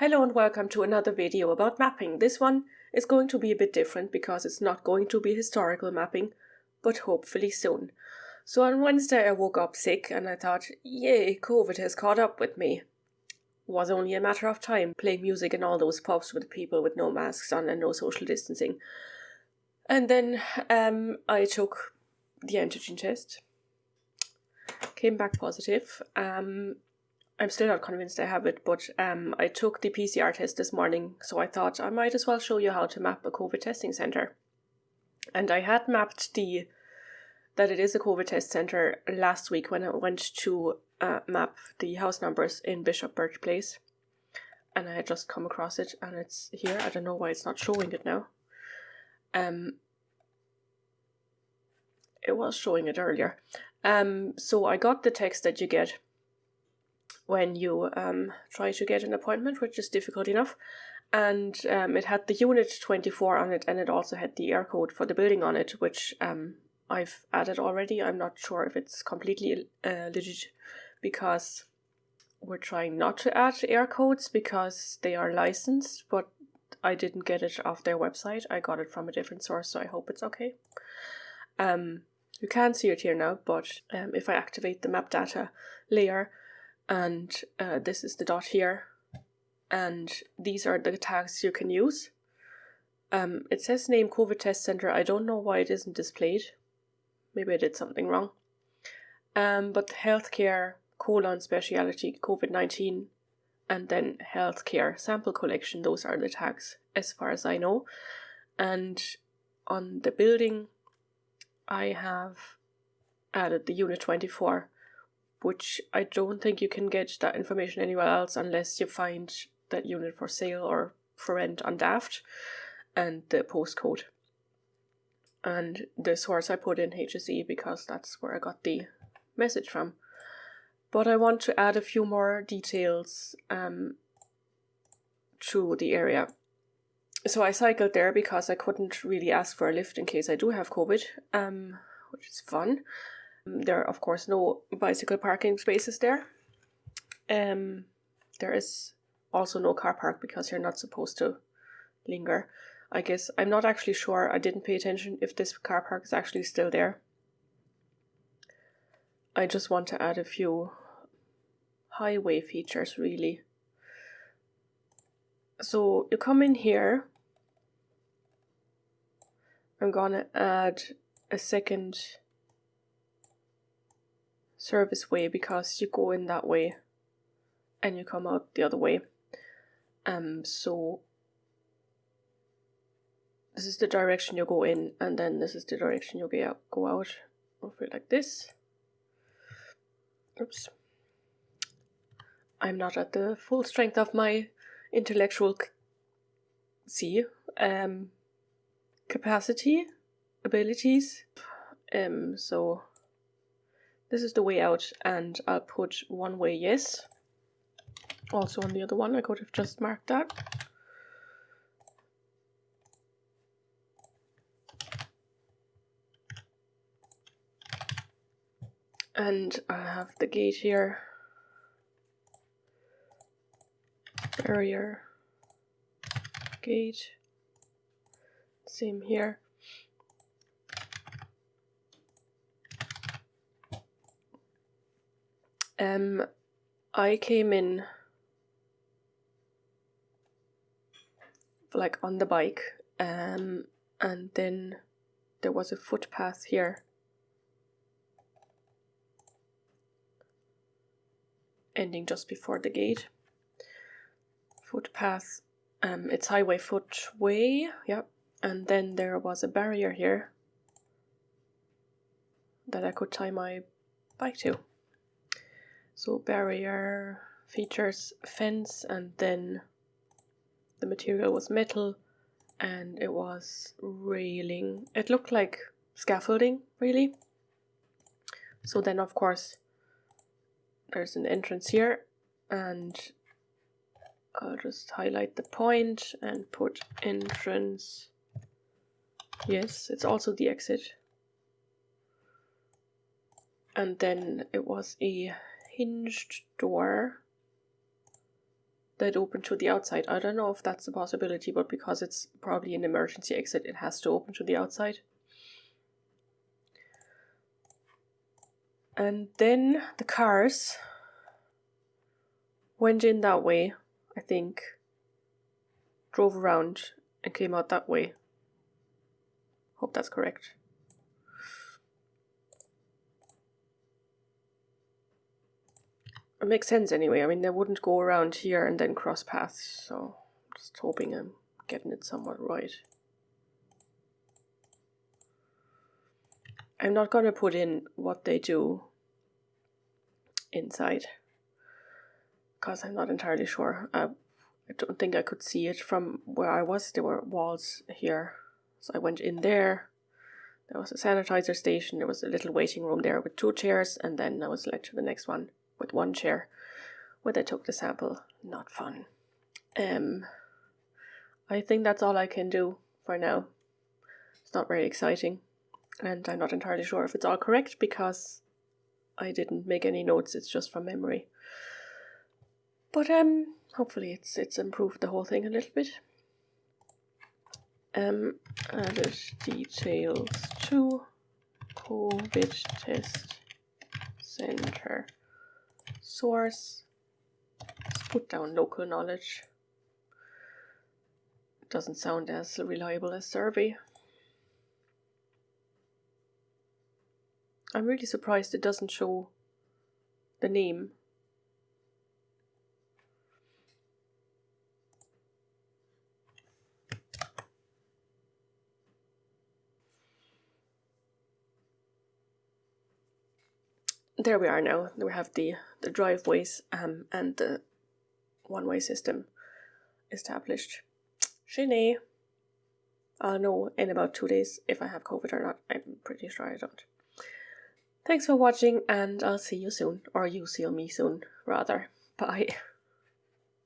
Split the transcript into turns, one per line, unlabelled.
Hello and welcome to another video about mapping. This one is going to be a bit different because it's not going to be historical mapping, but hopefully soon. So on Wednesday I woke up sick and I thought, yay, COVID has caught up with me. Was only a matter of time playing music in all those pubs with people with no masks on and no social distancing. And then um, I took the antigen test, came back positive. Um, I'm still not convinced I have it, but um, I took the PCR test this morning, so I thought I might as well show you how to map a COVID testing center. And I had mapped the that it is a COVID test center last week when I went to uh, map the house numbers in Bishop Birch Place, and I had just come across it, and it's here. I don't know why it's not showing it now. Um, it was showing it earlier. Um, so I got the text that you get when you um, try to get an appointment, which is difficult enough. And um, it had the unit 24 on it, and it also had the Eircode for the building on it, which um, I've added already. I'm not sure if it's completely uh, legit because we're trying not to add Eircodes because they are licensed, but I didn't get it off their website. I got it from a different source, so I hope it's okay. Um, you can see it here now, but um, if I activate the map data layer, and uh, this is the dot here and these are the tags you can use. Um, it says name COVID test center. I don't know why it isn't displayed. Maybe I did something wrong. Um, but healthcare colon speciality COVID 19 and then healthcare sample collection, those are the tags as far as I know. And on the building, I have added the unit 24 which I don't think you can get that information anywhere else unless you find that unit for sale or for rent on Daft and the postcode. And the source I put in HSE because that's where I got the message from. But I want to add a few more details um, to the area. So I cycled there because I couldn't really ask for a lift in case I do have COVID, um, which is fun. There are, of course, no bicycle parking spaces there. Um, there is also no car park because you're not supposed to linger. I guess I'm not actually sure. I didn't pay attention if this car park is actually still there. I just want to add a few highway features really. So you come in here. I'm gonna add a second service way because you go in that way and you come out the other way. Um, so this is the direction you go in, and then this is the direction you go out. It like this. Oops. I'm not at the full strength of my intellectual see um capacity abilities. Um, so this is the way out and I'll put one way yes. Also on the other one I could have just marked that. And I have the gate here. Barrier. Gate. Same here. Um, I came in like on the bike, um, and then there was a footpath here. Ending just before the gate. Footpath, um, it's highway footway, yep. And then there was a barrier here that I could tie my bike to. So barrier features fence and then the material was metal and it was railing. It looked like scaffolding really. So then of course there's an entrance here and I'll just highlight the point and put entrance. Yes, it's also the exit. And then it was a hinged door that open to the outside. I don't know if that's a possibility, but because it's probably an emergency exit, it has to open to the outside. And then the cars went in that way, I think, drove around and came out that way. Hope that's correct. It makes sense anyway. I mean, they wouldn't go around here and then cross paths, so I'm just hoping I'm getting it somewhat right. I'm not going to put in what they do inside because I'm not entirely sure. I don't think I could see it from where I was. There were walls here. So I went in there. There was a sanitizer station. There was a little waiting room there with two chairs, and then I was led to the next one with one chair where they took the sample. Not fun. Um, I think that's all I can do for now. It's not very exciting, and I'm not entirely sure if it's all correct because I didn't make any notes. It's just from memory. But um, hopefully it's it's improved the whole thing a little bit. Um, added details to COVID test center source. Let's put down local knowledge. Doesn't sound as reliable as survey. I'm really surprised it doesn't show the name there we are now. We have the, the driveways um, and the one-way system established. Shiny. I'll know in about two days if I have COVID or not. I'm pretty sure I don't. Thanks for watching and I'll see you soon. Or you see me soon, rather. Bye.